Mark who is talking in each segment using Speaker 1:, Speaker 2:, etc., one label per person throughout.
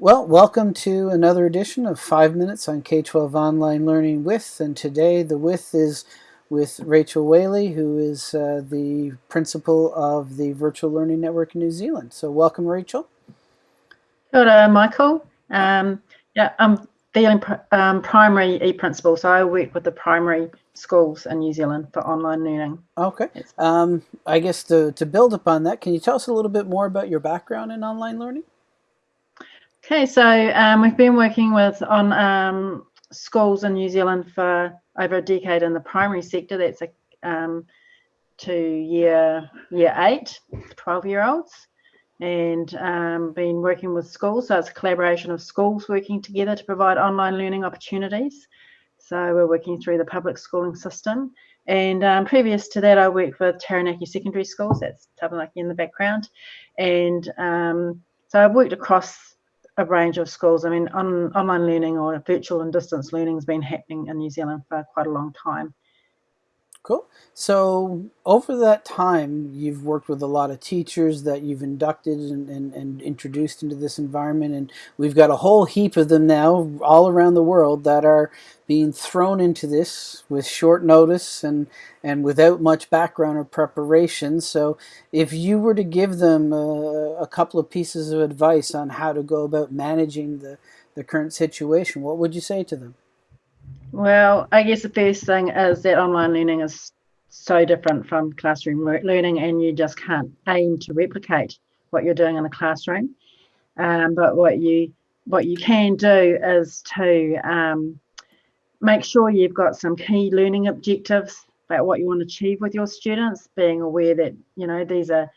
Speaker 1: Well, welcome to another edition of 5 Minutes on K-12 Online Learning With, and today the with is with Rachel Whaley, who is uh, the principal of the Virtual Learning Network in New Zealand. So welcome, Rachel.
Speaker 2: Hello, Michael. Um, yeah, I'm the um, primary e-principal, so I work with the primary schools in New Zealand for online learning.
Speaker 1: Okay. Um, I guess to, to build upon that, can you tell us a little bit more about your background in online learning?
Speaker 2: Okay, so um, we've been working with on um, schools in New Zealand for over a decade in the primary sector. That's a, um, to year year eight, 12 year olds, and um, been working with schools. So it's a collaboration of schools working together to provide online learning opportunities. So we're working through the public schooling system. And um, previous to that, I worked with Taranaki Secondary Schools. That's Taranaki in the background, and um, so I've worked across a range of schools. I mean, on, online learning or virtual and distance learning has been happening in New Zealand for quite a long time.
Speaker 1: Cool. So over that time, you've worked with a lot of teachers that you've inducted and, and, and, introduced into this environment. And we've got a whole heap of them now all around the world that are being thrown into this with short notice and, and without much background or preparation. So if you were to give them a, a couple of pieces of advice on how to go about managing the, the current situation, what would you say to them?
Speaker 2: Well, I guess the first thing is that online learning is so different from classroom learning, and you just can't aim to replicate what you're doing in the classroom. Um, but what you what you can do is to um, make sure you've got some key learning objectives about what you want to achieve with your students, being aware that you know these are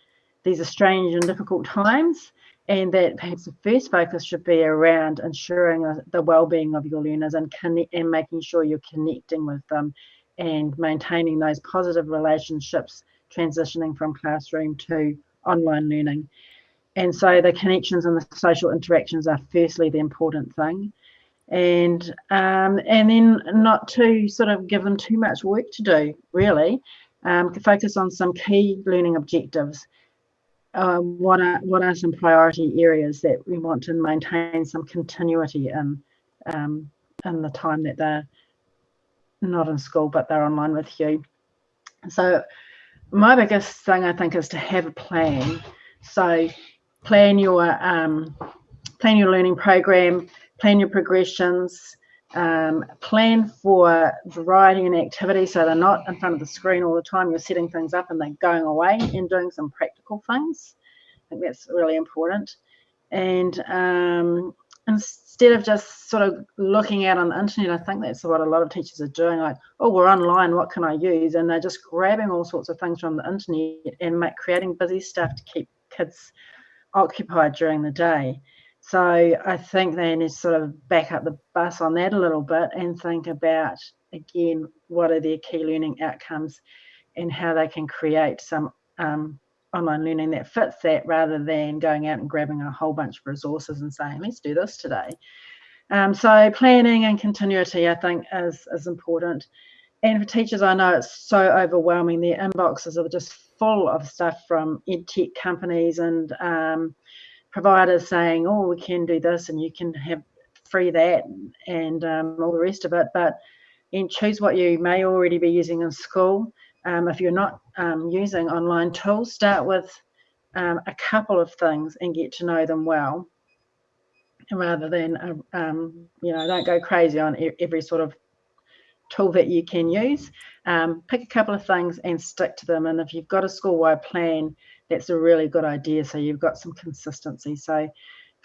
Speaker 2: these are strange and difficult times, and that perhaps the first focus should be around ensuring the well-being of your learners and, and making sure you're connecting with them and maintaining those positive relationships transitioning from classroom to online learning. And so the connections and the social interactions are firstly the important thing. And um, and then not to sort of give them too much work to do, really. Um, focus on some key learning objectives um, what are what are some priority areas that we want to maintain some continuity in um, in the time that they're not in school but they're online with you. So my biggest thing I think is to have a plan. So plan your um, plan your learning program, plan your progressions, um, plan for variety and activity so they're not in front of the screen all the time. You're setting things up and they're going away and doing some practical things. I think that's really important. And um, instead of just sort of looking out on the internet, I think that's what a lot of teachers are doing. Like, oh, we're online, what can I use? And they're just grabbing all sorts of things from the internet and make, creating busy stuff to keep kids occupied during the day. So I think they need to sort of back up the bus on that a little bit and think about again what are their key learning outcomes and how they can create some um, online learning that fits that rather than going out and grabbing a whole bunch of resources and saying let's do this today. Um, so planning and continuity I think is is important. And for teachers, I know it's so overwhelming. Their inboxes are just full of stuff from ed tech companies and um, providers saying, oh, we can do this and you can have free that and um, all the rest of it. But and choose what you may already be using in school. Um, if you're not um, using online tools, start with um, a couple of things and get to know them well. Rather than, um, you know, don't go crazy on every sort of tool that you can use. Um, pick a couple of things and stick to them. And if you've got a school-wide plan, that's a really good idea. So you've got some consistency. So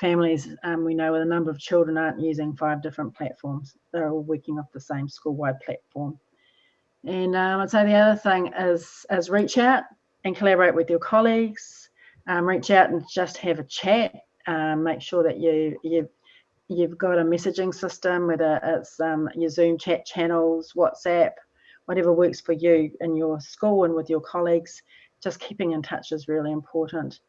Speaker 2: families, um, we know with a number of children aren't using five different platforms. They're all working off the same school-wide platform. And um, I'd say the other thing is, is reach out and collaborate with your colleagues. Um, reach out and just have a chat. Um, make sure that you, you you've got a messaging system, whether it's um, your Zoom chat channels, WhatsApp, whatever works for you in your school and with your colleagues, just keeping in touch is really important.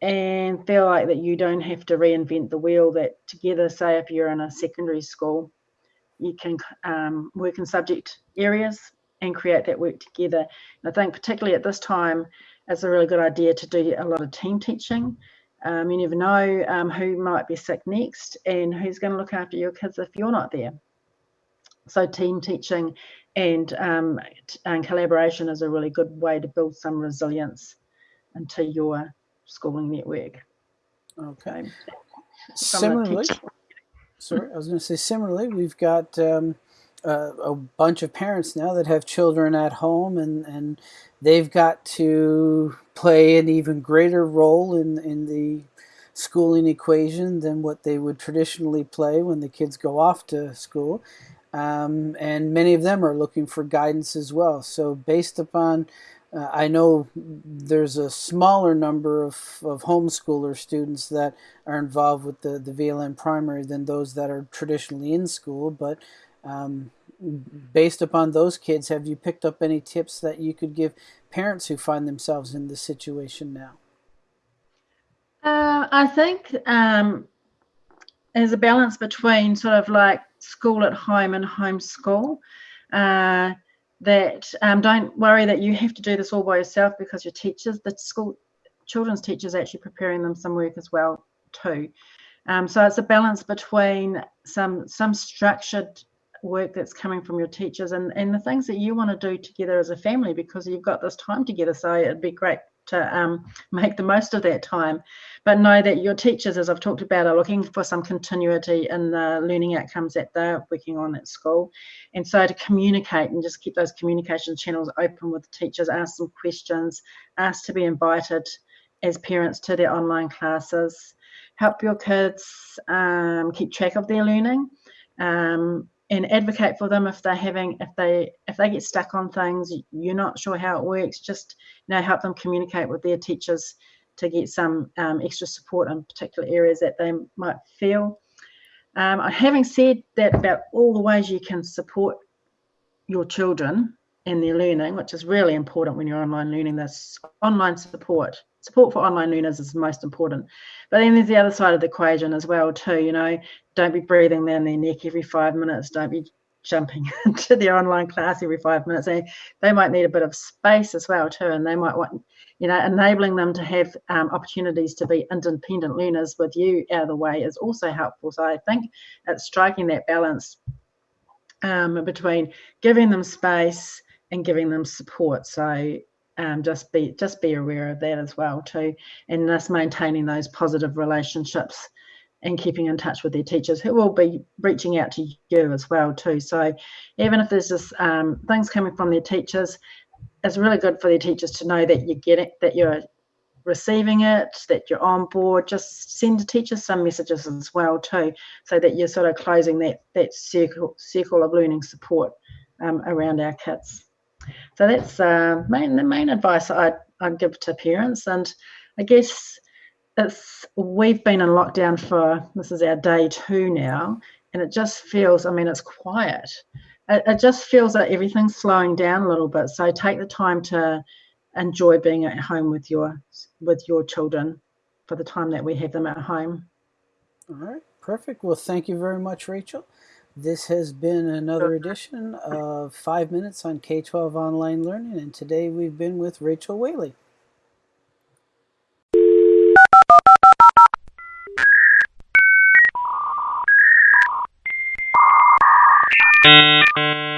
Speaker 2: And feel like that you don't have to reinvent the wheel, that together, say if you're in a secondary school, you can um, work in subject areas and create that work together. And I think particularly at this time, it's a really good idea to do a lot of team teaching Um, you never know um, who might be sick next and who's going to look after your kids if you're not there. So team teaching and, um, and collaboration is a really good way to build some resilience into your schooling network.
Speaker 1: Okay. Similarly, sorry, I was going to say similarly, we've got um, uh, a bunch of parents now that have children at home and, and they've got to play an even greater role in, in the schooling equation than what they would traditionally play when the kids go off to school. Um, and many of them are looking for guidance as well. So based upon, uh, I know there's a smaller number of, of homeschooler students that are involved with the, the VLN primary than those that are traditionally in school, but um, based upon those kids, have you picked up any tips that you could give parents who find themselves in this situation now?
Speaker 2: Uh, I think um, there's a balance between sort of like school at home and homeschool. Uh, that um, don't worry that you have to do this all by yourself because your teachers, the school children's teachers, actually preparing them some work as well too. Um, so it's a balance between some some structured work that's coming from your teachers and, and the things that you want to do together as a family because you've got this time together. So it'd be great to um, make the most of that time. But know that your teachers, as I've talked about, are looking for some continuity in the learning outcomes that they're working on at school. And so to communicate and just keep those communication channels open with teachers, ask some questions, ask to be invited as parents to their online classes, help your kids um, keep track of their learning. Um, and advocate for them if they're having if they if they get stuck on things you're not sure how it works just you know help them communicate with their teachers to get some um, extra support in particular areas that they might feel. Um, having said that about all the ways you can support your children in their learning which is really important when you're online learning this online support support for online learners is most important. But then there's the other side of the equation as well too. You know, don't be breathing down their neck every five minutes. Don't be jumping into their online class every five minutes. They they might need a bit of space as well too, and they might want you know enabling them to have um, opportunities to be independent learners with you out of the way is also helpful. So I think it's striking that balance um, between giving them space and giving them support. So um, just be just be aware of that as well too, and thus maintaining those positive relationships and keeping in touch with their teachers who will be reaching out to you as well too. So even if there's just um, things coming from their teachers, it's really good for their teachers to know that you get it, that you're receiving it, that you're on board. Just send the teachers some messages as well too, so that you're sort of closing that that circle circle of learning support um, around our kids. So that's uh, main, the main advice I'd, I'd give to parents. And I guess it's we've been in lockdown for this is our day two now, and it just feels. I mean, it's quiet. It, it just feels like everything's slowing down a little bit. So take the time to enjoy being at home with your with your children for the time that we have them at home.
Speaker 1: All right, perfect. Well, thank you very much, Rachel. This has been another edition of Five Minutes on K 12 Online Learning, and today we've been with Rachel Whaley. Thank you.